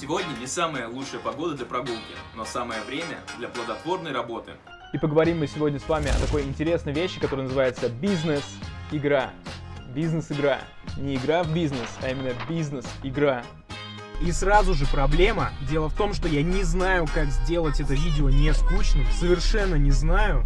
Сегодня не самая лучшая погода для прогулки, но самое время для плодотворной работы. И поговорим мы сегодня с вами о такой интересной вещи, которая называется бизнес-игра. Бизнес-игра. Не игра в бизнес, а именно бизнес-игра. И сразу же проблема. Дело в том, что я не знаю, как сделать это видео не скучным. Совершенно не знаю.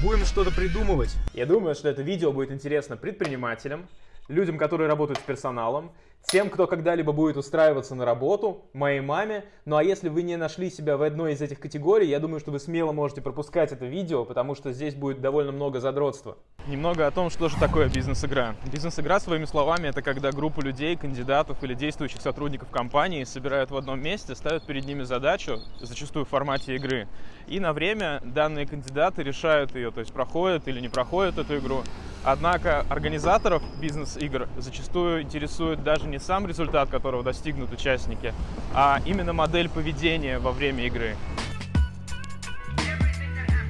Будем что-то придумывать. Я думаю, что это видео будет интересно предпринимателям, людям, которые работают с персоналом, тем, кто когда-либо будет устраиваться на работу, моей маме. Ну а если вы не нашли себя в одной из этих категорий, я думаю, что вы смело можете пропускать это видео, потому что здесь будет довольно много задротства. Немного о том, что же такое бизнес-игра. Бизнес-игра, своими словами, это когда группу людей, кандидатов или действующих сотрудников компании собирают в одном месте, ставят перед ними задачу, зачастую в формате игры, и на время данные кандидаты решают ее, то есть проходят или не проходят эту игру. Однако организаторов бизнес-игр зачастую интересует даже не сам результат, которого достигнут участники, а именно модель поведения во время игры.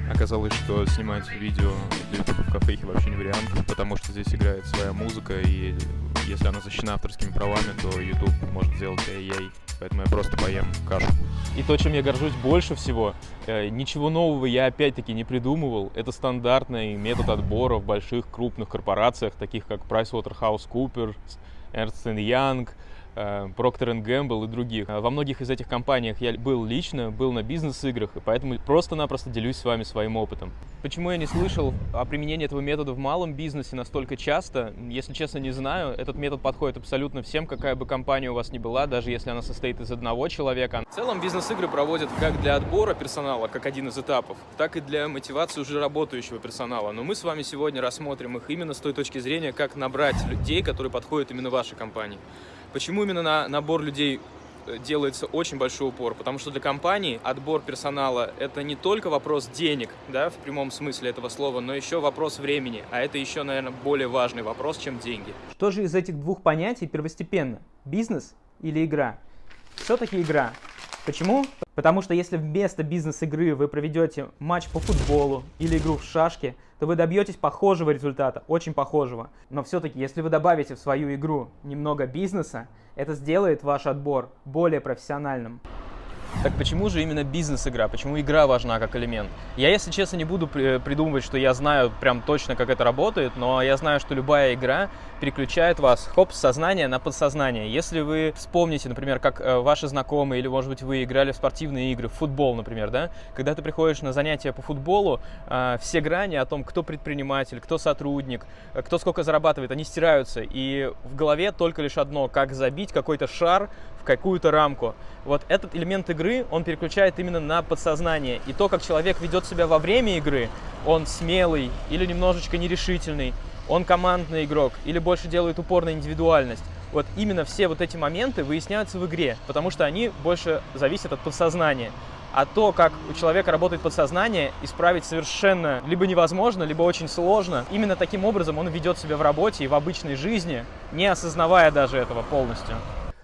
Оказалось, что снимать видео для YouTube в кафехе вообще не вариант, потому что здесь играет своя музыка, и если она защищена авторскими правами, то YouTube может сделать ай-яй. Поэтому я просто поем кашу. И то, чем я горжусь больше всего, э, ничего нового я опять-таки не придумывал. Это стандартный метод отбора в больших крупных корпорациях, таких как PricewaterhouseCoopers, Ernst Young, Э, Procter Gamble и других. Во многих из этих компаниях я был лично, был на бизнес-играх, и поэтому просто-напросто делюсь с вами своим опытом. Почему я не слышал о применении этого метода в малом бизнесе настолько часто? Если честно, не знаю. Этот метод подходит абсолютно всем, какая бы компания у вас ни была, даже если она состоит из одного человека. В целом бизнес-игры проводят как для отбора персонала, как один из этапов, так и для мотивации уже работающего персонала. Но мы с вами сегодня рассмотрим их именно с той точки зрения, как набрать людей, которые подходят именно вашей компании. Почему именно на набор людей э, делается очень большой упор, потому что для компании отбор персонала – это не только вопрос денег, да, в прямом смысле этого слова, но еще вопрос времени, а это еще, наверное, более важный вопрос, чем деньги. Что же из этих двух понятий первостепенно – бизнес или игра? Все-таки игра. Почему? Потому что если вместо бизнес-игры вы проведете матч по футболу или игру в шашки, то вы добьетесь похожего результата, очень похожего. Но все-таки, если вы добавите в свою игру немного бизнеса, это сделает ваш отбор более профессиональным. Так почему же именно бизнес-игра? Почему игра важна как элемент? Я, если честно, не буду придумывать, что я знаю прям точно, как это работает, но я знаю, что любая игра переключает вас, хоп, с сознания на подсознание. Если вы вспомните, например, как э, ваши знакомые или, может быть, вы играли в спортивные игры, в футбол, например, да, когда ты приходишь на занятия по футболу, э, все грани о том, кто предприниматель, кто сотрудник, э, кто сколько зарабатывает, они стираются, и в голове только лишь одно, как забить какой-то шар в какую-то рамку. Вот этот элемент игры, он переключает именно на подсознание. И то, как человек ведет себя во время игры, он смелый или немножечко нерешительный, он командный игрок или больше делает упор на индивидуальность. Вот именно все вот эти моменты выясняются в игре, потому что они больше зависят от подсознания. А то, как у человека работает подсознание, исправить совершенно либо невозможно, либо очень сложно. Именно таким образом он ведет себя в работе и в обычной жизни, не осознавая даже этого полностью.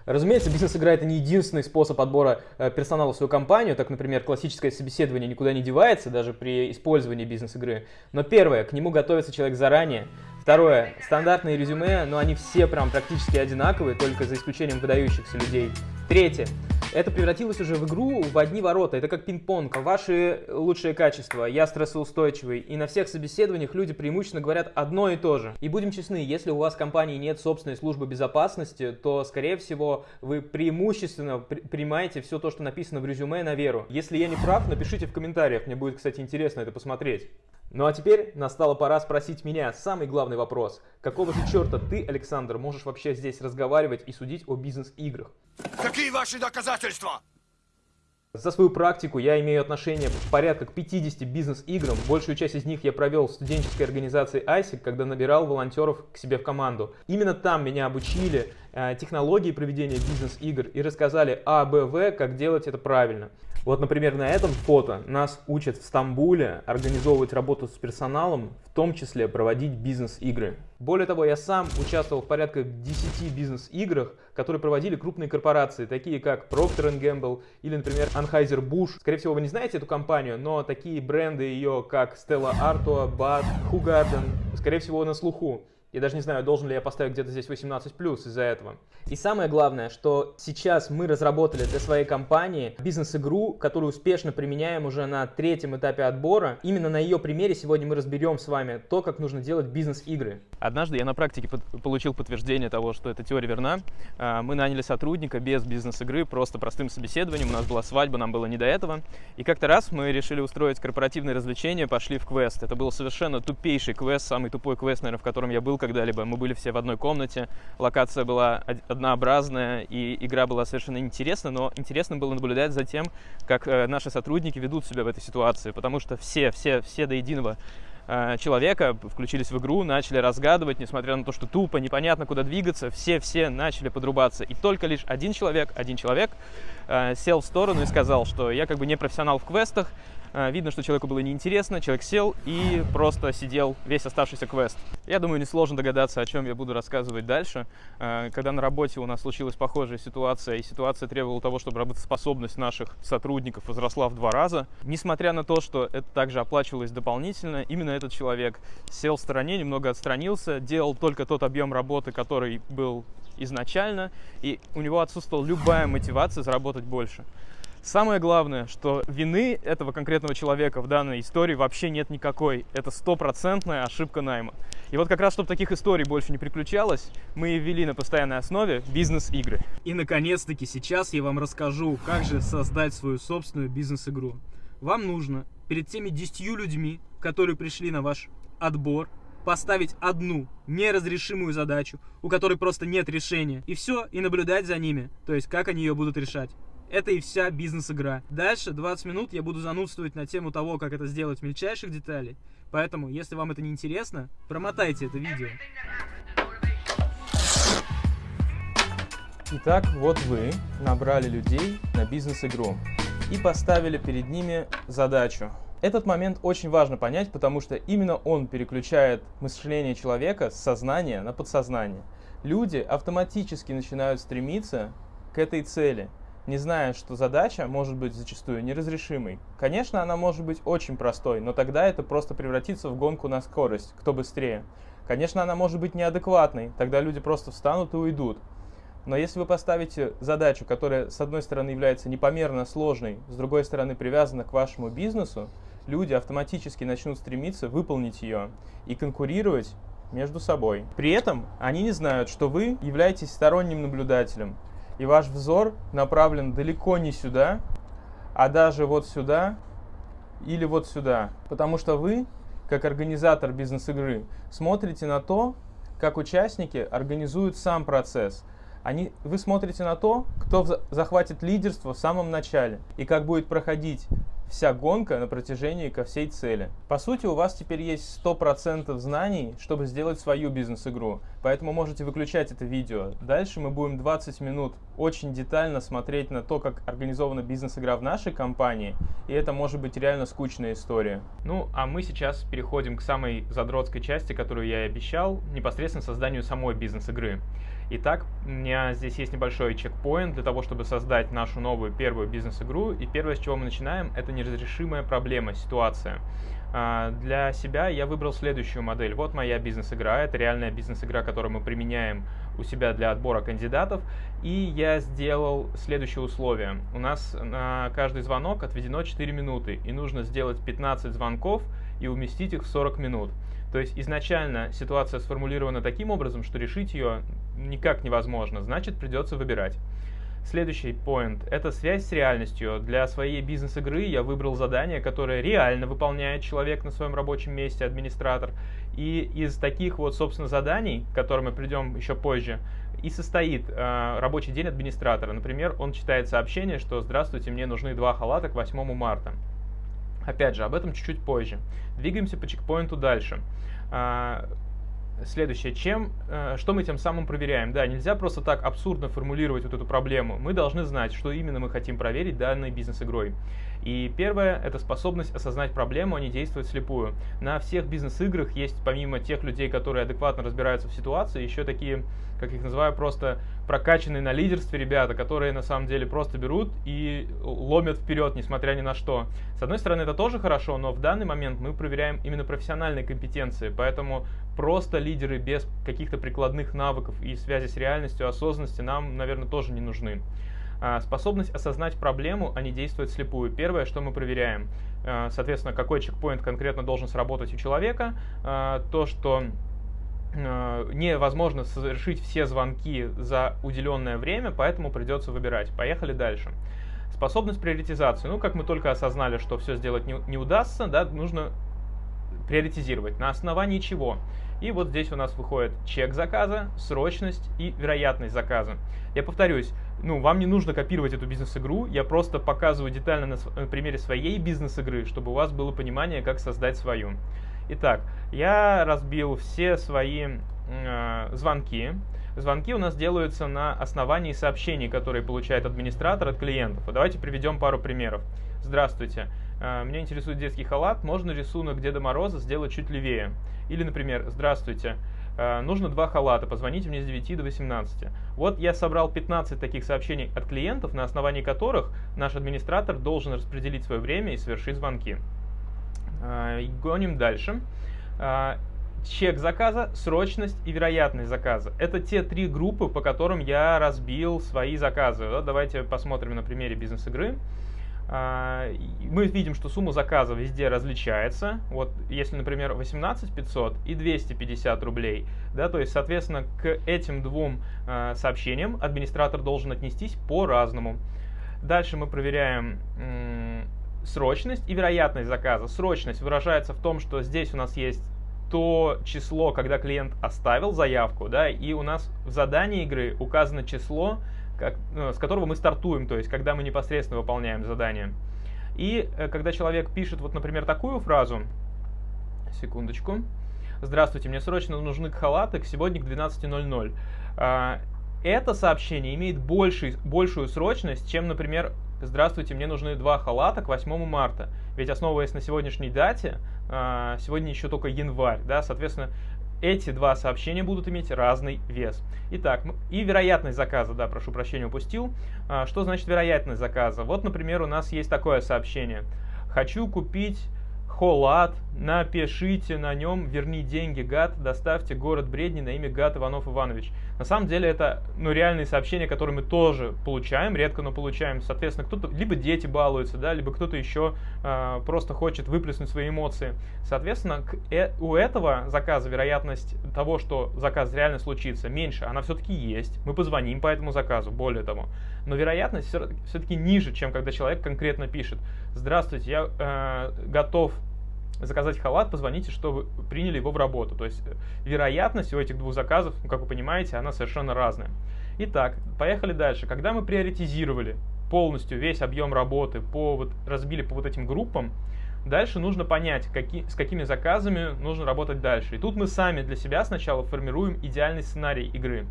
Разумеется, бизнес-игра это не единственный способ отбора э, персонала в свою компанию, так, например, классическое собеседование никуда не девается, даже при использовании бизнес-игры. Но первое, к нему готовится человек заранее. Второе, стандартные резюме, но они все прям практически одинаковые, только за исключением выдающихся людей. Третье, это превратилось уже в игру в одни ворота. Это как пинг-понг. Ваши лучшие качества, я стрессоустойчивый. И на всех собеседованиях люди преимущественно говорят одно и то же. И будем честны, если у вас в компании нет собственной службы безопасности, то, скорее всего, вы преимущественно при принимаете все то, что написано в резюме на веру. Если я не прав, напишите в комментариях. Мне будет, кстати, интересно это посмотреть. Ну а теперь настала пора спросить меня самый главный вопрос. Какого же черта ты, Александр, можешь вообще здесь разговаривать и судить о бизнес-играх? Какие ваши доказательства? За свою практику я имею отношение порядка к 50 бизнес-играм. Большую часть из них я провел в студенческой организации ISIC, когда набирал волонтеров к себе в команду. Именно там меня обучили э, технологии проведения бизнес-игр и рассказали А, Б, В, как делать это правильно. Вот, например, на этом фото нас учат в Стамбуле организовывать работу с персоналом, в том числе проводить бизнес-игры. Более того, я сам участвовал в порядка 10 бизнес-играх, которые проводили крупные корпорации, такие как Procter Gamble или, например, Anheuser-Busch. Скорее всего, вы не знаете эту компанию, но такие бренды ее, как Stella Artois, Bud, Hugarden, скорее всего, на слуху. Я даже не знаю, должен ли я поставить где-то здесь 18 плюс из-за этого. И самое главное, что сейчас мы разработали для своей компании бизнес-игру, которую успешно применяем уже на третьем этапе отбора. Именно на ее примере сегодня мы разберем с вами то, как нужно делать бизнес-игры. Однажды я на практике под получил подтверждение того, что эта теория верна. А, мы наняли сотрудника без бизнес-игры, просто простым собеседованием. У нас была свадьба, нам было не до этого. И как-то раз мы решили устроить корпоративное развлечение, пошли в квест. Это был совершенно тупейший квест, самый тупой квест, наверное, в котором я был когда-либо. Мы были все в одной комнате, локация была однообразная, и игра была совершенно интересна, но интересно было наблюдать за тем, как э, наши сотрудники ведут себя в этой ситуации, потому что все, все, все до единого человека включились в игру, начали разгадывать, несмотря на то, что тупо, непонятно, куда двигаться, все-все начали подрубаться. И только лишь один человек, один человек э, сел в сторону и сказал, что я как бы не профессионал в квестах, видно, что человеку было неинтересно, человек сел и просто сидел весь оставшийся квест. Я думаю, несложно догадаться, о чем я буду рассказывать дальше. А, когда на работе у нас случилась похожая ситуация, и ситуация требовала того, чтобы работоспособность наших сотрудников возросла в два раза, несмотря на то, что это также оплачивалось дополнительно, именно этот человек сел в стороне, немного отстранился, делал только тот объем работы, который был изначально, и у него отсутствовала любая мотивация заработать больше. Самое главное, что вины этого конкретного человека в данной истории вообще нет никакой. Это стопроцентная ошибка найма. И вот как раз, чтобы таких историй больше не приключалось, мы ввели на постоянной основе бизнес-игры. И наконец-таки сейчас я вам расскажу, как же создать свою собственную бизнес-игру. Вам нужно перед теми 10 людьми, которые пришли на ваш отбор, поставить одну неразрешимую задачу, у которой просто нет решения, и все, и наблюдать за ними, то есть как они ее будут решать. Это и вся бизнес-игра. Дальше 20 минут я буду занудствовать на тему того, как это сделать в мельчайших деталей. Поэтому, если вам это не интересно, промотайте это видео. Итак, вот вы набрали людей на бизнес-игру и поставили перед ними задачу. Этот момент очень важно понять, потому что именно он переключает мышление человека с сознания на подсознание. Люди автоматически начинают стремиться к этой цели – не зная, что задача может быть зачастую неразрешимой. Конечно, она может быть очень простой, но тогда это просто превратится в гонку на скорость, кто быстрее. Конечно, она может быть неадекватной, тогда люди просто встанут и уйдут. Но если вы поставите задачу, которая с одной стороны является непомерно сложной, с другой стороны привязана к вашему бизнесу, люди автоматически начнут стремиться выполнить ее и конкурировать между собой. При этом они не знают, что вы являетесь сторонним наблюдателем, и ваш взор направлен далеко не сюда, а даже вот сюда или вот сюда. Потому что вы, как организатор бизнес-игры, смотрите на то, как участники организуют сам процесс. Они, вы смотрите на то, кто захватит лидерство в самом начале и как будет проходить вся гонка на протяжении ко всей цели. По сути, у вас теперь есть 100% знаний, чтобы сделать свою бизнес-игру, поэтому можете выключать это видео. Дальше мы будем 20 минут очень детально смотреть на то, как организована бизнес-игра в нашей компании, и это может быть реально скучная история. Ну, а мы сейчас переходим к самой задротской части, которую я и обещал, непосредственно созданию самой бизнес-игры. Итак, у меня здесь есть небольшой чекпоинт для того, чтобы создать нашу новую первую бизнес-игру. И первое, с чего мы начинаем, это неразрешимая проблема, ситуация. А, для себя я выбрал следующую модель. Вот моя бизнес-игра. Это реальная бизнес-игра, которую мы применяем у себя для отбора кандидатов. И я сделал следующее условие. У нас на каждый звонок отведено 4 минуты. И нужно сделать 15 звонков и уместить их в 40 минут. То есть изначально ситуация сформулирована таким образом, что решить ее никак невозможно, значит придется выбирать. Следующий point – это связь с реальностью. Для своей бизнес-игры я выбрал задание, которое реально выполняет человек на своем рабочем месте, администратор. И из таких вот, собственно, заданий, к которым мы придем еще позже, и состоит э, рабочий день администратора. Например, он читает сообщение, что «Здравствуйте, мне нужны два халата к 8 марта». Опять же, об этом чуть-чуть позже. Двигаемся по чекпоинту дальше. Следующее. Чем, э, что мы тем самым проверяем? Да, нельзя просто так абсурдно формулировать вот эту проблему. Мы должны знать, что именно мы хотим проверить данной бизнес-игрой. И первое – это способность осознать проблему, а не действовать слепую. На всех бизнес-играх есть, помимо тех людей, которые адекватно разбираются в ситуации, еще такие, как их называю, просто прокачанные на лидерстве ребята, которые на самом деле просто берут и ломят вперед, несмотря ни на что. С одной стороны, это тоже хорошо, но в данный момент мы проверяем именно профессиональные компетенции, поэтому просто лидеры без каких-то прикладных навыков и связи с реальностью, осознанности нам, наверное, тоже не нужны. А, способность осознать проблему, а не действовать слепую. Первое, что мы проверяем, а, соответственно, какой чекпоинт конкретно должен сработать у человека, а, то, что невозможно совершить все звонки за уделенное время, поэтому придется выбирать. Поехали дальше. Способность приоритизации. Ну, как мы только осознали, что все сделать не, не удастся, да, нужно приоритизировать. На основании чего? И вот здесь у нас выходит чек заказа, срочность и вероятность заказа. Я повторюсь, ну, вам не нужно копировать эту бизнес-игру, я просто показываю детально на, на примере своей бизнес-игры, чтобы у вас было понимание, как создать свою. Итак, я разбил все свои э, звонки. Звонки у нас делаются на основании сообщений, которые получает администратор от клиентов. давайте приведем пару примеров. Здравствуйте, э, меня интересует детский халат, можно рисунок Деда Мороза сделать чуть левее? Или, например, здравствуйте, Э, нужно два халата, позвоните мне с 9 до 18. Вот я собрал 15 таких сообщений от клиентов, на основании которых наш администратор должен распределить свое время и совершить звонки. Э, гоним дальше. Э, чек заказа, срочность и вероятность заказа. Это те три группы, по которым я разбил свои заказы. давайте посмотрим на примере бизнес-игры. А, мы видим, что сумма заказа везде различается. Вот если, например, 18 500 и 250 рублей, да, то есть, соответственно, к этим двум а, сообщениям администратор должен отнестись по-разному. Дальше мы проверяем срочность и вероятность заказа. Срочность выражается в том, что здесь у нас есть то число, когда клиент оставил заявку, да, и у нас в задании игры указано число, как, ну, с которого мы стартуем, то есть когда мы непосредственно выполняем задание. И э, когда человек пишет, вот, например, такую фразу, секундочку, «Здравствуйте, мне срочно нужны халаты к сегодня к 12.00». А, это сообщение имеет больший, большую срочность, чем, например, «Здравствуйте, мне нужны два халата к 8 марта». Ведь основываясь на сегодняшней дате, а, сегодня еще только январь, да, соответственно, эти два сообщения будут иметь разный вес. Итак, и вероятность заказа, да, прошу прощения, упустил. А, что значит вероятность заказа? Вот, например, у нас есть такое сообщение. Хочу купить Холат, напишите на нем, верни деньги, гад, доставьте город Бредни на имя Гад Иванов Иванович. На самом деле это ну, реальные сообщения, которые мы тоже получаем, редко, но получаем. Соответственно, кто-то, либо дети балуются, да, либо кто-то еще э, просто хочет выплеснуть свои эмоции. Соответственно, к, э, у этого заказа вероятность того, что заказ реально случится, меньше. Она все-таки есть. Мы позвоним по этому заказу, более того. Но вероятность все-таки ниже, чем когда человек конкретно пишет. Здравствуйте, я э, готов заказать халат, позвоните, что вы приняли его в работу. То есть э, вероятность у этих двух заказов, ну, как вы понимаете, она совершенно разная. Итак, поехали дальше. Когда мы приоритизировали полностью весь объем работы, по, вот, разбили по вот этим группам, дальше нужно понять, какие, с какими заказами нужно работать дальше. И тут мы сами для себя сначала формируем идеальный сценарий игры.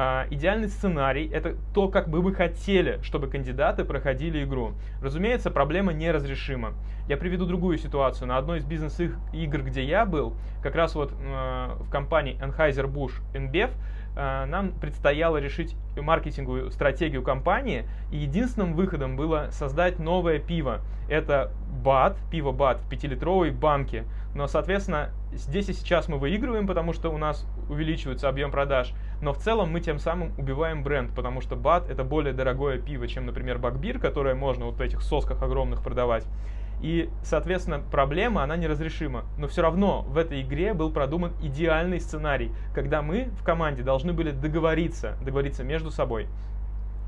А, идеальный сценарий – это то, как бы вы хотели, чтобы кандидаты проходили игру. Разумеется, проблема неразрешима. Я приведу другую ситуацию. На одной из бизнес-игр, где я был, как раз вот э, в компании Anheuser-Busch InBev, э, нам предстояло решить маркетинговую стратегию компании, и единственным выходом было создать новое пиво. Это БАТ, пиво БАТ в 5-литровой банке. Но, соответственно, здесь и сейчас мы выигрываем, потому что у нас увеличивается объем продаж. Но в целом мы тем самым убиваем бренд, потому что БАТ это более дорогое пиво, чем, например, Бакбир, которое можно вот в этих сосках огромных продавать. И, соответственно, проблема, она неразрешима. Но все равно в этой игре был продуман идеальный сценарий, когда мы в команде должны были договориться, договориться между собой.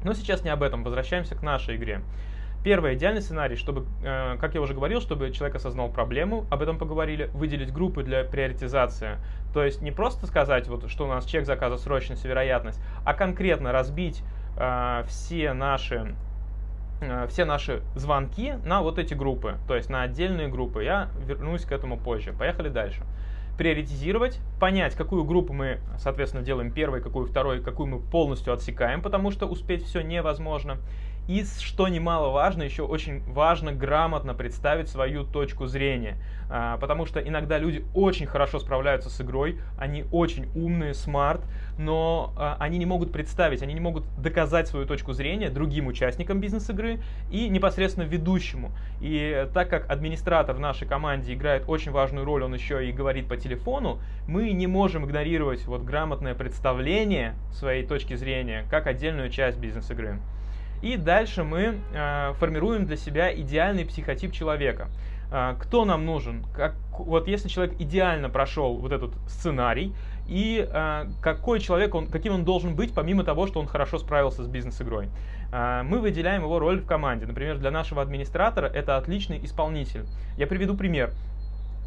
Но сейчас не об этом, возвращаемся к нашей игре. Первый идеальный сценарий, чтобы, э, как я уже говорил, чтобы человек осознал проблему, об этом поговорили, выделить группы для приоритизации. То есть не просто сказать, вот, что у нас чек заказа срочность и вероятность, а конкретно разбить э, все наши э, все наши звонки на вот эти группы, то есть на отдельные группы. Я вернусь к этому позже. Поехали дальше. Приоритизировать, понять, какую группу мы, соответственно, делаем первой, какую второй, какую мы полностью отсекаем, потому что успеть все невозможно И что немаловажно, еще очень важно грамотно представить свою точку зрения. А, потому что иногда люди очень хорошо справляются с игрой, они очень умные, смарт, но а, они не могут представить, они не могут доказать свою точку зрения другим участникам бизнес-игры и непосредственно ведущему. И так как администратор в нашей команде играет очень важную роль, он еще и говорит по телефону, мы не можем игнорировать вот грамотное представление своей точки зрения как отдельную часть бизнес-игры. И дальше мы э, формируем для себя идеальный психотип человека. Э, кто нам нужен? Как, вот если человек идеально прошел вот этот сценарий, и э, какой человек, он, каким он должен быть, помимо того, что он хорошо справился с бизнес-игрой. Э, мы выделяем его роль в команде. Например, для нашего администратора это отличный исполнитель. Я приведу пример.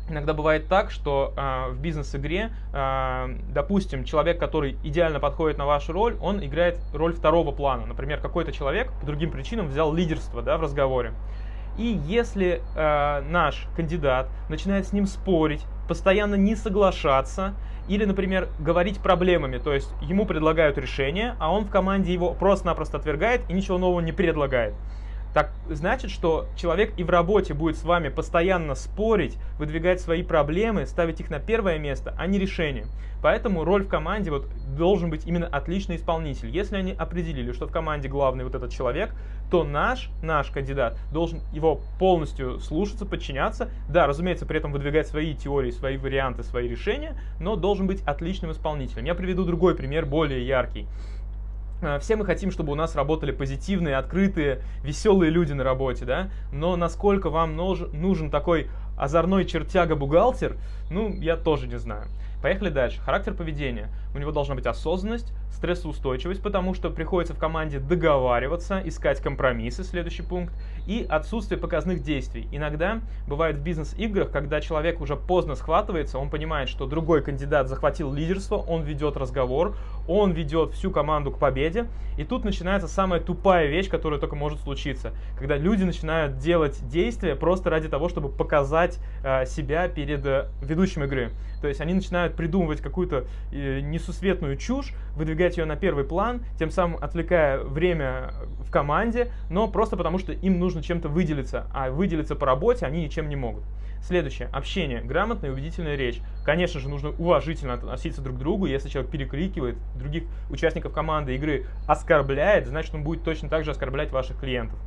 Иногда бывает так, что э, в бизнес-игре, э, допустим, человек, который идеально подходит на вашу роль, он играет роль второго плана. Например, какой-то человек по другим причинам взял лидерство да, в разговоре. И если э, наш кандидат начинает с ним спорить, постоянно не соглашаться, или, например, говорить проблемами, то есть ему предлагают решение, а он в команде его просто-напросто отвергает и ничего нового не предлагает так значит, что человек и в работе будет с вами постоянно спорить, выдвигать свои проблемы, ставить их на первое место, а не решение. Поэтому роль в команде вот должен быть именно отличный исполнитель. Если они определили, что в команде главный вот этот человек, то наш, наш кандидат должен его полностью слушаться, подчиняться. Да, разумеется, при этом выдвигать свои теории, свои варианты, свои решения, но должен быть отличным исполнителем. Я приведу другой пример, более яркий. Э, все мы хотим, чтобы у нас работали позитивные, открытые, веселые люди на работе, да? Но насколько вам нужен такой озорной чертяга-бухгалтер, ну, я тоже не знаю. Поехали дальше. Характер поведения. У него должна быть осознанность, стрессоустойчивость, потому что приходится в команде договариваться, искать компромиссы, следующий пункт, и отсутствие показных действий. Иногда бывает в бизнес-играх, когда человек уже поздно схватывается, он понимает, что другой кандидат захватил лидерство, он ведет разговор, он ведет всю команду к победе, и тут начинается самая тупая вещь, которая только может случиться, когда люди начинают делать действия просто ради того, чтобы показать э, себя перед э, ведущим игры. То есть они начинают придумывать какую-то э, несусветную чушь, выдвигать ее на первый план, тем самым отвлекая время в команде, но просто потому, что им нужно чем-то выделиться, а выделиться по работе они ничем не могут. Следующее. Общение. Грамотная и убедительная речь. Конечно же, нужно уважительно относиться друг к другу. Если человек перекрикивает других участников команды игры, оскорбляет, значит, он будет точно так же оскорблять ваших клиентов.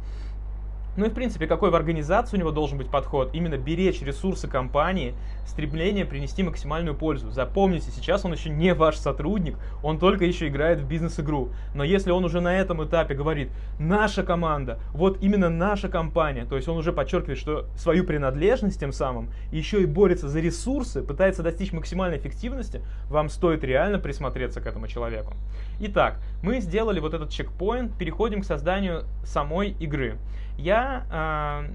Ну и в принципе, какой в организации у него должен быть подход? Именно беречь ресурсы компании, стремление принести максимальную пользу. Запомните, сейчас он еще не ваш сотрудник, он только еще играет в бизнес-игру. Но если он уже на этом этапе говорит, наша команда, вот именно наша компания, то есть он уже подчеркивает, что свою принадлежность тем самым, еще и борется за ресурсы, пытается достичь максимальной эффективности, вам стоит реально присмотреться к этому человеку. Итак, мы сделали вот этот чекпоинт, переходим к созданию самой игры я э,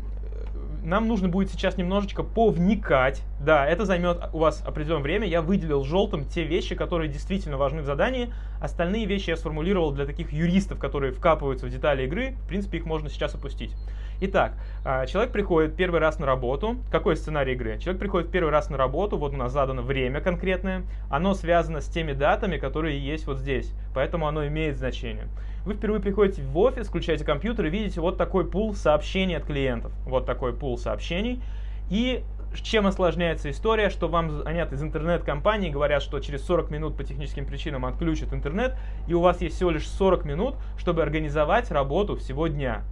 нам нужно будет сейчас немножечко повникать. Да, это займет у вас определенное время. Я выделил желтым те вещи, которые действительно важны в задании. Остальные вещи я сформулировал для таких юристов, которые вкапываются в детали игры. В принципе, их можно сейчас опустить. Итак, а, человек приходит первый раз на работу. Какой сценарий игры? Человек приходит первый раз на работу, вот у нас задано время конкретное. Оно связано с теми датами, которые есть вот здесь, поэтому оно имеет значение. Вы впервые приходите в офис, включаете компьютер и видите вот такой пул сообщений от клиентов. Вот такой пул сообщений. И чем осложняется история, что вам звонят из интернет-компании, говорят, что через 40 минут по техническим причинам отключат интернет, и у вас есть всего лишь 40 минут, чтобы организовать работу всего дня.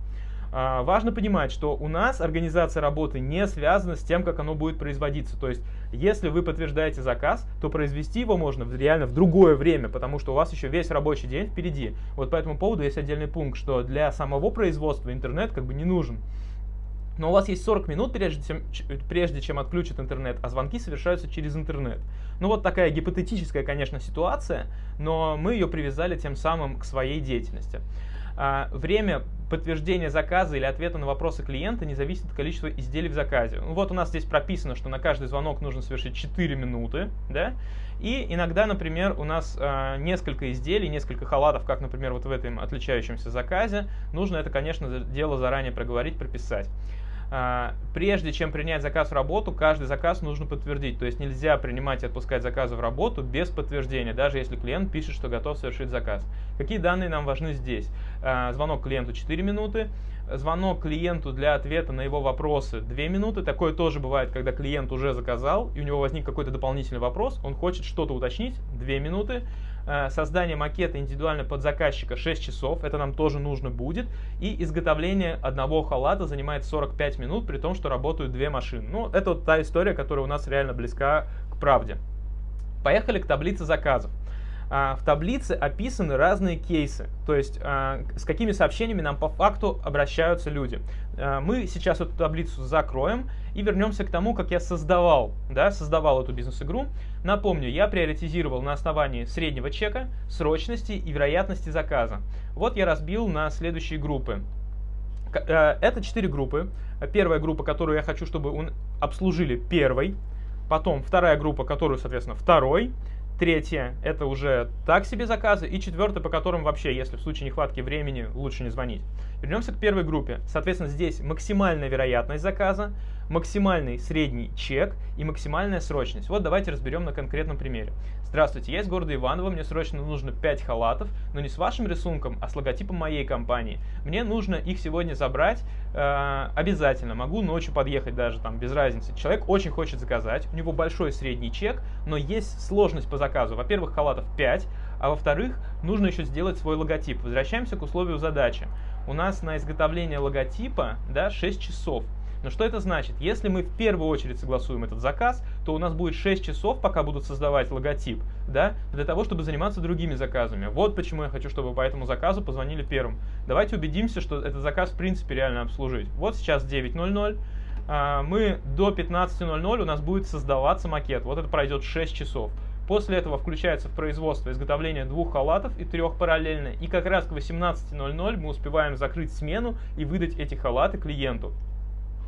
А, важно понимать, что у нас организация работы не связана с тем, как оно будет производиться. То есть, если вы подтверждаете заказ, то произвести его можно реально в другое время, потому что у вас еще весь рабочий день впереди. Вот по этому поводу есть отдельный пункт, что для самого производства интернет как бы не нужен. Но у вас есть 40 минут, прежде чем, прежде чем отключат интернет, а звонки совершаются через интернет. Ну вот такая гипотетическая, конечно, ситуация, но мы ее привязали тем самым к своей деятельности. А, время подтверждения заказа или ответа на вопросы клиента не зависит от количества изделий в заказе. Ну, вот у нас здесь прописано, что на каждый звонок нужно совершить 4 минуты, да, и иногда, например, у нас э, несколько изделий, несколько халатов, как, например, вот в этом отличающемся заказе, нужно это, конечно, дело заранее проговорить, прописать. А, прежде чем принять заказ в работу, каждый заказ нужно подтвердить. То есть нельзя принимать и отпускать заказы в работу без подтверждения, даже если клиент пишет, что готов совершить заказ. Какие данные нам важны здесь? А, звонок клиенту 4 минуты, звонок клиенту для ответа на его вопросы 2 минуты. Такое тоже бывает, когда клиент уже заказал, и у него возник какой-то дополнительный вопрос, он хочет что-то уточнить, 2 минуты. Э, создание макета индивидуально под заказчика 6 часов, это нам тоже нужно будет. И изготовление одного халата занимает 45 минут, при том, что работают две машины. Ну, это вот та история, которая у нас реально близка к правде. Поехали к таблице заказов. А, в таблице описаны разные кейсы, то есть а, с какими сообщениями нам по факту обращаются люди. А, мы сейчас эту таблицу закроем и вернемся к тому, как я создавал, да, создавал эту бизнес-игру. Напомню, я приоритизировал на основании среднего чека, срочности и вероятности заказа. Вот я разбил на следующие группы. Это четыре группы. Первая группа, которую я хочу, чтобы обслужили первой. Потом вторая группа, которую, соответственно, второй. Третье – это уже так себе заказы. И четвертое, по которым вообще, если в случае нехватки времени, лучше не звонить. Вернемся к первой группе. Соответственно, здесь максимальная вероятность заказа, максимальный средний чек и максимальная срочность. Вот давайте разберем на конкретном примере. Здравствуйте, я из города Иваново, мне срочно нужно 5 халатов, но не с вашим рисунком, а с логотипом моей компании. Мне нужно их сегодня забрать э, обязательно, могу ночью подъехать даже, там, без разницы. Человек очень хочет заказать, у него большой средний чек, но есть сложность по заказу. Во-первых, халатов 5, а во-вторых, нужно еще сделать свой логотип. Возвращаемся к условию задачи. У нас на изготовление логотипа да, 6 часов. Но что это значит? Если мы в первую очередь согласуем этот заказ, то у нас будет 6 часов, пока будут создавать логотип, да, для того, чтобы заниматься другими заказами. Вот почему я хочу, чтобы по этому заказу позвонили первым. Давайте убедимся, что этот заказ в принципе реально обслужить. Вот сейчас 9.00, а, мы до 15.00 у нас будет создаваться макет. Вот это пройдет 6 часов. После этого включается в производство изготовление двух халатов и трех параллельно. И как раз к 18.00 мы успеваем закрыть смену и выдать эти халаты клиенту.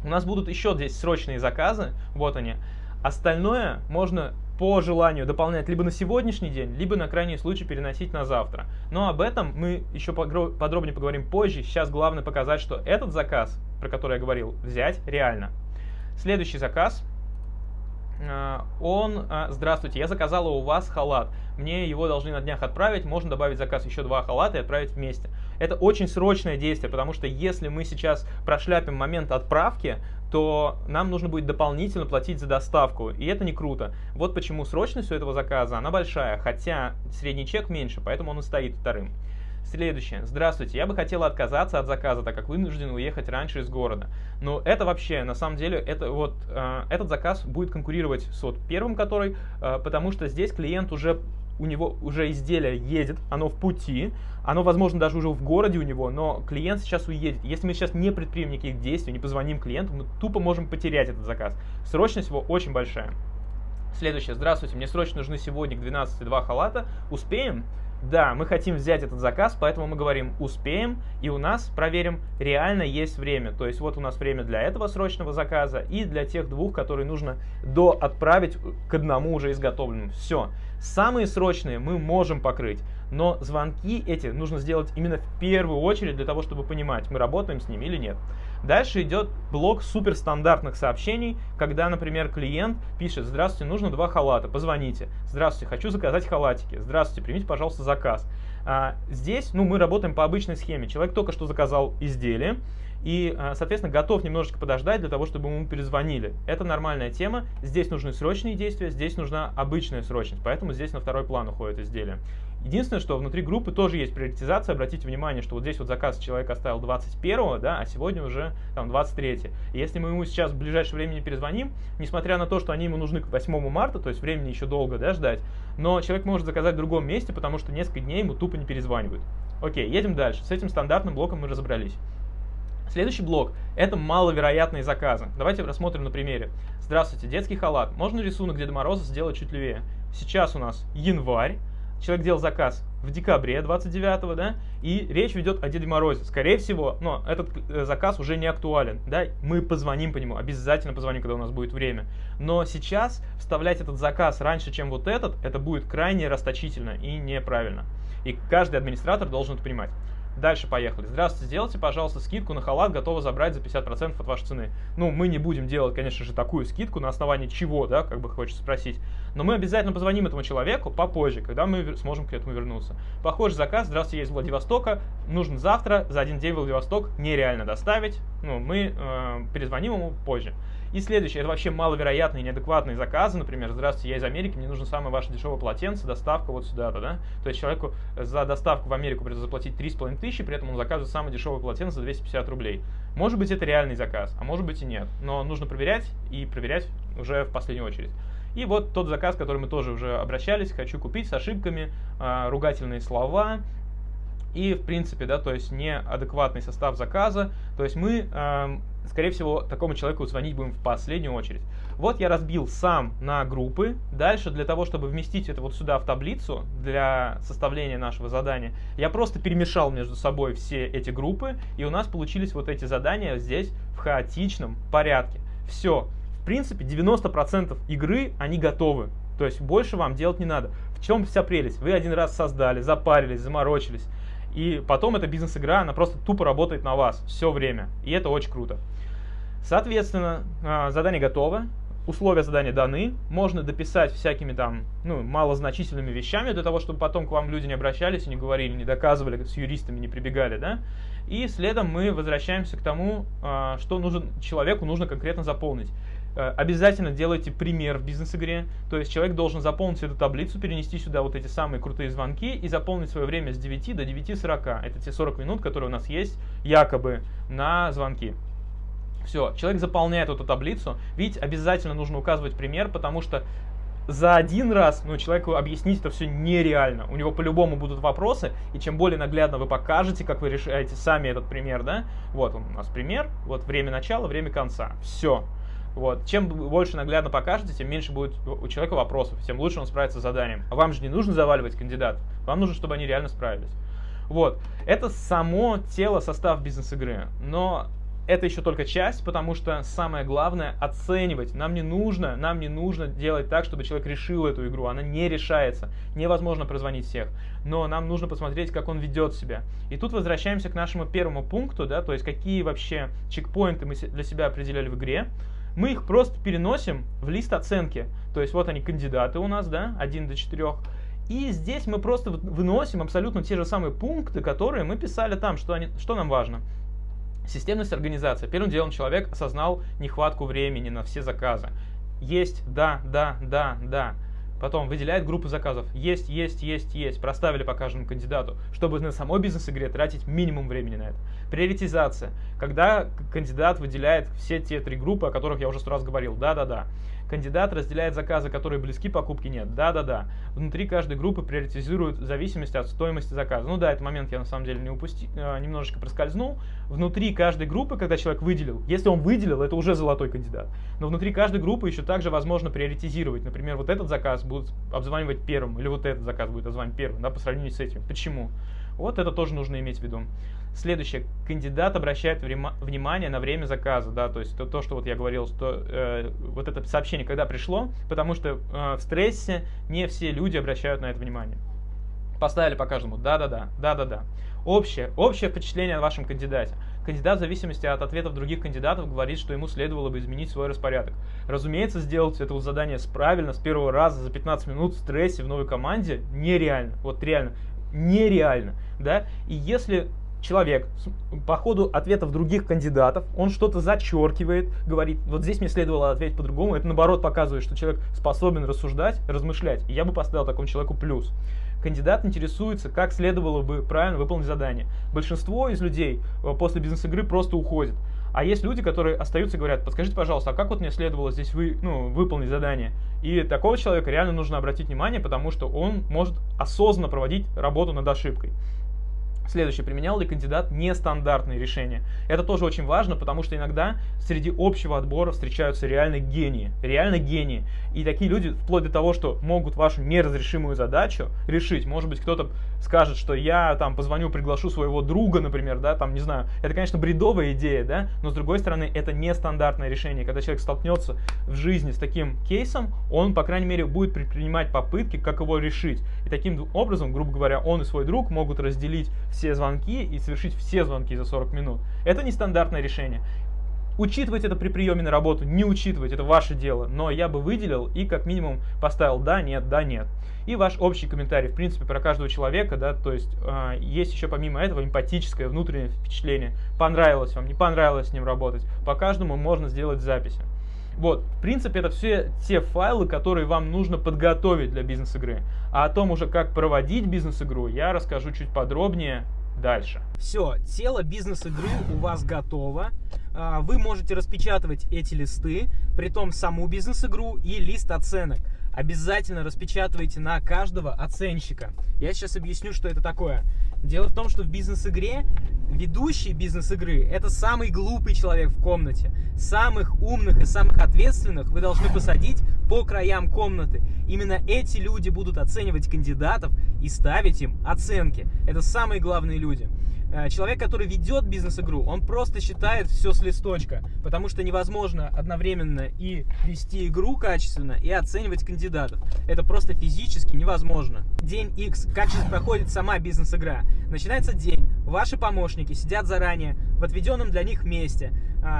У нас будут еще здесь срочные заказы, вот они. Остальное можно по желанию дополнять либо на сегодняшний день, либо на крайний случай переносить на завтра. Но об этом мы еще подробнее поговорим позже. Сейчас главное показать, что этот заказ, про который я говорил, взять реально. Следующий заказ а, он, а, здравствуйте, я заказала у вас халат, мне его должны на днях отправить, можно добавить заказ еще два халата и отправить вместе. Это очень срочное действие, потому что если мы сейчас прошляпим момент отправки, то нам нужно будет дополнительно платить за доставку, и это не круто. Вот почему срочность у этого заказа, она большая, хотя средний чек меньше, поэтому он и стоит вторым. Следующее. Здравствуйте, я бы хотела отказаться от заказа, так как вынужден уехать раньше из города. Но это вообще, на самом деле, это вот э, этот заказ будет конкурировать с вот первым, который, э, потому что здесь клиент уже у него уже изделие едет, оно в пути, оно, возможно, даже уже в городе у него, но клиент сейчас уедет. Если мы сейчас не предпримем никаких действий, не позвоним клиенту, мы тупо можем потерять этот заказ. Срочность его очень большая. Следующее. Здравствуйте, мне срочно нужны сегодня к 12 два халата. Успеем? Да, мы хотим взять этот заказ, поэтому мы говорим «успеем», и у нас, проверим, реально есть время. То есть вот у нас время для этого срочного заказа и для тех двух, которые нужно до отправить к одному уже изготовленному. Все. Самые срочные мы можем покрыть, но звонки эти нужно сделать именно в первую очередь для того, чтобы понимать, мы работаем с ними или нет. Дальше идет блок суперстандартных сообщений, когда, например, клиент пишет «Здравствуйте, нужно два халата, позвоните». «Здравствуйте, хочу заказать халатики». «Здравствуйте, примите, пожалуйста, заказ». А, здесь ну, мы работаем по обычной схеме. Человек только что заказал изделие, и, а, соответственно, готов немножечко подождать для того, чтобы ему перезвонили. Это нормальная тема. Здесь нужны срочные действия, здесь нужна обычная срочность, поэтому здесь на второй план уходит изделие. Единственное, что внутри группы тоже есть приоритизация. Обратите внимание, что вот здесь вот заказ человек оставил 21, да, а сегодня уже там 23. И если мы ему сейчас в ближайшее время не перезвоним, несмотря на то, что они ему нужны к 8 марта, то есть времени еще долго да, ждать, но человек может заказать в другом месте, потому что несколько дней ему тупо не перезванивают. Окей, едем дальше. С этим стандартным блоком мы разобрались. Следующий блок – это маловероятные заказы. Давайте рассмотрим на примере. Здравствуйте, детский халат. Можно рисунок Деда Мороза сделать чуть левее? Сейчас у нас январь, человек делал заказ в декабре 29 да, и речь ведет о Деде Морозе. Скорее всего, но этот э, заказ уже не актуален, да, мы позвоним по нему, обязательно позвоним, когда у нас будет время. Но сейчас вставлять этот заказ раньше, чем вот этот, это будет крайне расточительно и неправильно. И каждый администратор должен это понимать. Дальше поехали. Здравствуйте, сделайте, пожалуйста, скидку на халат, готовы забрать за 50% от вашей цены. Ну, мы не будем делать, конечно же, такую скидку, на основании чего, да, как бы хочется спросить. Но мы обязательно позвоним этому человеку попозже, когда мы сможем к этому вернуться. Похожий заказ, здравствуйте, я из Владивостока, нужен завтра, за один день Владивосток, нереально доставить. Ну, мы э, перезвоним ему позже. И следующее, это вообще маловероятные, неадекватные заказы, например, здравствуйте, я из Америки, мне нужно самое ваше дешевое полотенце, доставка вот сюда-то, да? То есть человеку за доставку в Америку придется заплатить 3,5 тысячи, при этом он заказывает самое дешевое полотенце за 250 рублей. Может быть, это реальный заказ, а может быть и нет. Но нужно проверять и проверять уже в последнюю очередь. И вот тот заказ, который мы тоже уже обращались, хочу купить с ошибками, э, ругательные слова, и в принципе, да, то есть неадекватный состав заказа, то есть мы, э, скорее всего, такому человеку звонить будем в последнюю очередь. Вот я разбил сам на группы. Дальше для того, чтобы вместить это вот сюда в таблицу для составления нашего задания, я просто перемешал между собой все эти группы, и у нас получились вот эти задания здесь в хаотичном порядке. Все. В принципе, 90% игры, они готовы. То есть больше вам делать не надо. В чем вся прелесть? Вы один раз создали, запарились, заморочились. И потом эта бизнес-игра, она просто тупо работает на вас все время. И это очень круто. Соответственно, а, задание готово, условия задания даны, можно дописать всякими там, ну, малозначительными вещами для того, чтобы потом к вам люди не обращались не говорили, не доказывали, с юристами не прибегали, да. И следом мы возвращаемся к тому, а, что нужен, человеку нужно конкретно заполнить. Э, обязательно делайте пример в бизнес-игре. То есть человек должен заполнить эту таблицу, перенести сюда вот эти самые крутые звонки и заполнить свое время с 9 до 9.40. Это те 40 минут, которые у нас есть якобы на звонки. Все, человек заполняет эту таблицу. Видите, обязательно нужно указывать пример, потому что за один раз ну, человеку объяснить это все нереально. У него по-любому будут вопросы, и чем более наглядно вы покажете, как вы решаете сами этот пример, да, вот он у нас пример, вот время начала, время конца. Все. Вот. Чем больше наглядно покажете, тем меньше будет у человека вопросов, тем лучше он справится с заданием. А вам же не нужно заваливать кандидат, вам нужно, чтобы они реально справились. Вот. Это само тело, состав бизнес-игры. Но это еще только часть, потому что самое главное оценивать. Нам не нужно, нам не нужно делать так, чтобы человек решил эту игру. Она не решается. Невозможно прозвонить всех. Но нам нужно посмотреть, как он ведет себя. И тут возвращаемся к нашему первому пункту, да, то есть какие вообще чекпоинты мы для себя определяли в игре мы их просто переносим в лист оценки. То есть вот они кандидаты у нас, да, 1 до 4. И здесь мы просто выносим абсолютно те же самые пункты, которые мы писали там, что, они, что нам важно. Системность организации. Первым делом человек осознал нехватку времени на все заказы. Есть, да, да, да, да. Потом выделяет группы заказов. Есть, есть, есть, есть. Проставили по каждому кандидату, чтобы на самой бизнес-игре тратить минимум времени на это. Приоритизация. Когда кандидат выделяет все те три группы, о которых я уже сто раз говорил. Да-да-да. Кандидат разделяет заказы, которые близки покупке нет. Да-да-да. Внутри каждой группы приоритизируют в зависимости от стоимости заказа. Ну да, этот момент я на самом деле не упустил, э, немножечко проскользнул. Внутри каждой группы, когда человек выделил, если он выделил, это уже золотой кандидат. Но внутри каждой группы еще также возможно приоритизировать. Например, вот этот заказ будут обзванивать первым, или вот этот заказ будет обзванивать первым, да, по сравнению с этим. Почему? Вот это тоже нужно иметь в виду. Следующее. Кандидат обращает внимание на время заказа, да, то есть то, то что вот я говорил, что э, вот это сообщение когда пришло, потому что э, в стрессе не все люди обращают на это внимание. Поставили по каждому, да-да-да, да-да-да. Общее, общее впечатление о вашем кандидате. Кандидат в зависимости от ответов других кандидатов говорит, что ему следовало бы изменить свой распорядок. Разумеется, сделать это задание правильно с первого раза за 15 минут в стрессе в новой команде нереально. Вот реально нереально, да, и если человек по ходу ответов других кандидатов, он что-то зачеркивает, говорит, вот здесь мне следовало ответить по-другому, это наоборот показывает, что человек способен рассуждать, размышлять, и я бы поставил такому человеку плюс. Кандидат интересуется, как следовало бы правильно выполнить задание. Большинство из людей э, после бизнес-игры просто уходит. А есть люди, которые остаются и говорят, подскажите, пожалуйста, а как вот мне следовало здесь вы, ну, выполнить задание? И такого человека реально нужно обратить внимание, потому что он может осознанно проводить работу над ошибкой. Следующее, применял ли кандидат нестандартные решения? Это тоже очень важно, потому что иногда среди общего отбора встречаются реально гении. Реально гении. И такие люди, вплоть до того, что могут вашу неразрешимую задачу решить. Может быть, кто-то скажет, что я там позвоню, приглашу своего друга, например, да, там, не знаю. Это, конечно, бредовая идея, да, но с другой стороны, это нестандартное решение. Когда человек столкнется в жизни с таким кейсом, он, по крайней мере, будет предпринимать попытки, как его решить. И таким образом, грубо говоря, он и свой друг могут разделить все звонки и совершить все звонки за 40 минут. Это нестандартное решение. Учитывать это при приеме на работу, не учитывать, это ваше дело. Но я бы выделил и как минимум поставил да, нет, да, нет. И ваш общий комментарий, в принципе, про каждого человека, да, то есть э, есть еще помимо этого эмпатическое внутреннее впечатление. Понравилось вам, не понравилось с ним работать. По каждому можно сделать записи. Вот, в принципе, это все те файлы, которые вам нужно подготовить для бизнес-игры. А о том уже, как проводить бизнес-игру, я расскажу чуть подробнее дальше. Все, тело бизнес-игры у вас готово. А, вы можете распечатывать эти листы, при том саму бизнес-игру и лист оценок. Обязательно распечатывайте на каждого оценщика. Я сейчас объясню, что это такое. Дело в том, что в бизнес-игре ведущий бизнес-игры – это самый глупый человек в комнате. Самых умных и самых ответственных вы должны посадить по краям комнаты. Именно эти люди будут оценивать кандидатов и ставить им оценки. Это самые главные люди. Э, человек, который ведет бизнес-игру, он просто считает все с листочка, потому что невозможно одновременно и вести игру качественно, и оценивать кандидатов. Это просто физически невозможно. День X. Как же проходит сама бизнес-игра? Начинается день, ваши помощники сидят заранее в отведенном для них месте,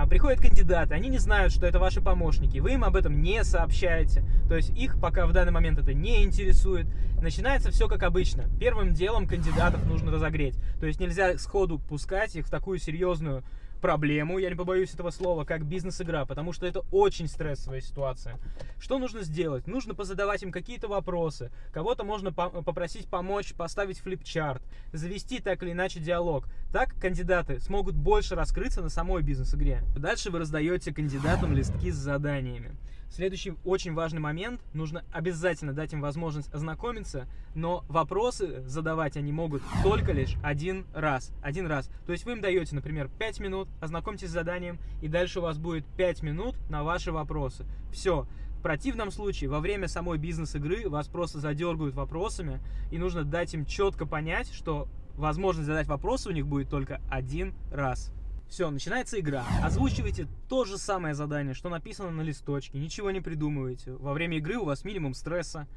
приходят кандидаты, они не знают, что это ваши помощники, вы им об этом не сообщаете, то есть их пока в данный момент это не интересует. Начинается все как обычно. Первым делом кандидатов нужно разогреть, то есть нельзя сходу пускать их в такую серьезную проблему, я не побоюсь этого слова, как бизнес-игра, потому что это очень стрессовая ситуация. Что нужно сделать? Нужно позадавать им какие-то вопросы, кого-то можно по попросить помочь поставить флипчарт, завести так или иначе диалог. Так кандидаты смогут больше раскрыться на самой бизнес-игре. Дальше вы раздаете кандидатам листки с заданиями. Следующий очень важный момент. Нужно обязательно дать им возможность ознакомиться, но вопросы задавать они могут только лишь один раз. Один раз. То есть вы им даете, например, 5 минут, ознакомьтесь с заданием, и дальше у вас будет 5 минут на ваши вопросы. Все. В противном случае, во время самой бизнес-игры вас просто задергают вопросами, и нужно дать им четко понять, что возможность задать вопросы у них будет только один раз. Все, начинается игра. Озвучивайте то же самое задание, что написано на листочке. Ничего не придумывайте. Во время игры у вас минимум стресса.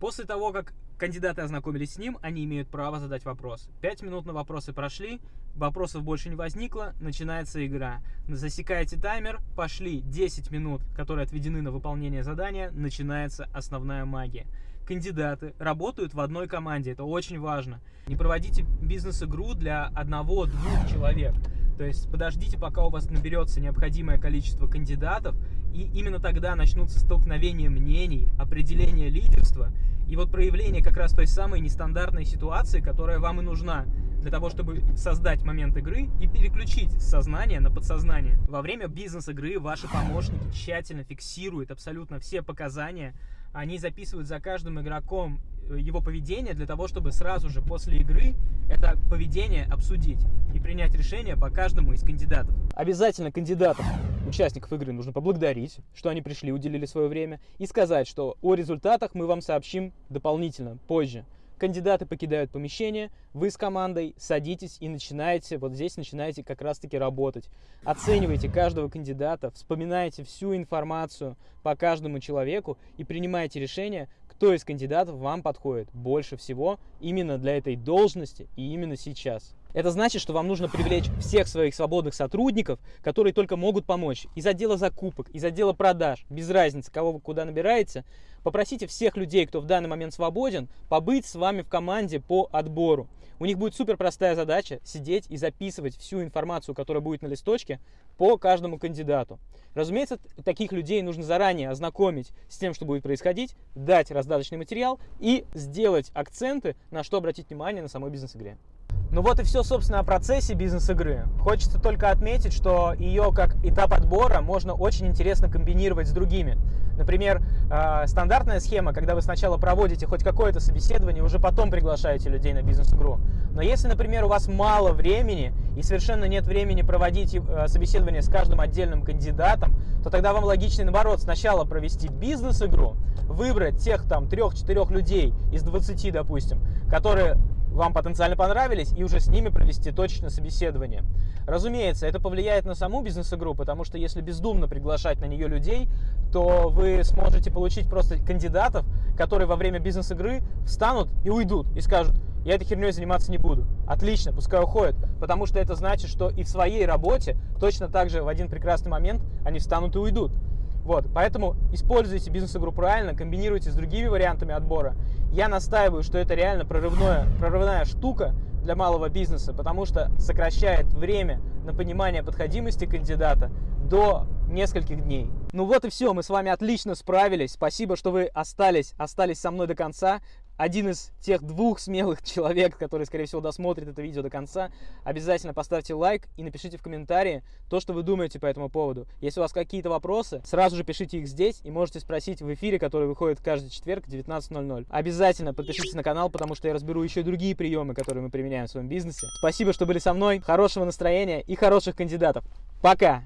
После того, как кандидаты ознакомились с ним, они имеют право задать вопрос. Пять минут на вопросы прошли, вопросов больше не возникло, начинается игра. Засекаете таймер, пошли 10 минут, которые отведены на выполнение задания, начинается основная магия. Кандидаты работают в одной команде, это очень важно. Не проводите бизнес-игру для одного-двух человек. То есть подождите, пока у вас наберется необходимое количество кандидатов, и именно тогда начнутся столкновения мнений, определение лидерства и вот проявление как раз той самой нестандартной ситуации, которая вам и нужна для того, чтобы создать момент игры и переключить сознание на подсознание. Во время бизнес-игры ваши помощники тщательно фиксируют абсолютно все показания, они записывают за каждым игроком его поведение для того, чтобы сразу же после игры это поведение обсудить и принять решение по каждому из кандидатов. Обязательно кандидатов, участников игры нужно поблагодарить, что они пришли, уделили свое время, и сказать, что о результатах мы вам сообщим дополнительно, позже. Кандидаты покидают помещение, вы с командой садитесь и начинаете, вот здесь начинаете как раз-таки работать. Оценивайте каждого кандидата, вспоминаете всю информацию по каждому человеку и принимаете решение, кто из кандидатов вам подходит больше всего именно для этой должности и именно сейчас. Это значит, что вам нужно привлечь всех своих свободных сотрудников, которые только могут помочь. Из отдела закупок, из отдела продаж, без разницы, кого вы куда набираете. Попросите всех людей, кто в данный момент свободен, побыть с вами в команде по отбору. У них будет супер простая задача сидеть и записывать всю информацию, которая будет на листочке, по каждому кандидату. Разумеется, таких людей нужно заранее ознакомить с тем, что будет происходить, дать раздаточный материал и сделать акценты, на что обратить внимание на самой бизнес-игре. Ну вот и все, собственно, о процессе бизнес-игры. Хочется только отметить, что ее как этап отбора можно очень интересно комбинировать с другими. Например, э, стандартная схема, когда вы сначала проводите хоть какое-то собеседование, уже потом приглашаете людей на бизнес-игру. Но если, например, у вас мало времени и совершенно нет времени проводить э, собеседование с каждым отдельным кандидатом, то тогда вам логичнее, наоборот, сначала провести бизнес-игру, выбрать тех там трех-четырех людей из 20, допустим, которые вам потенциально понравились, и уже с ними провести точное собеседование. Разумеется, это повлияет на саму бизнес-игру, потому что если бездумно приглашать на нее людей, то вы сможете получить просто кандидатов, которые во время бизнес-игры встанут и уйдут и скажут, я этой херней заниматься не буду. Отлично, пускай уходят, потому что это значит, что и в своей работе точно так же в один прекрасный момент они встанут и уйдут. Вот, поэтому используйте бизнес-игру правильно, комбинируйте с другими вариантами отбора. Я настаиваю, что это реально прорывное, прорывная штука для малого бизнеса, потому что сокращает время на понимание подходимости кандидата до нескольких дней. Ну вот и все, мы с вами отлично справились. Спасибо, что вы остались, остались со мной до конца один из тех двух смелых человек, который, скорее всего, досмотрит это видео до конца, обязательно поставьте лайк и напишите в комментарии то, что вы думаете по этому поводу. Если у вас какие-то вопросы, сразу же пишите их здесь и можете спросить в эфире, который выходит каждый четверг в 19.00. Обязательно подпишитесь на канал, потому что я разберу еще и другие приемы, которые мы применяем в своем бизнесе. Спасибо, что были со мной. Хорошего настроения и хороших кандидатов. Пока!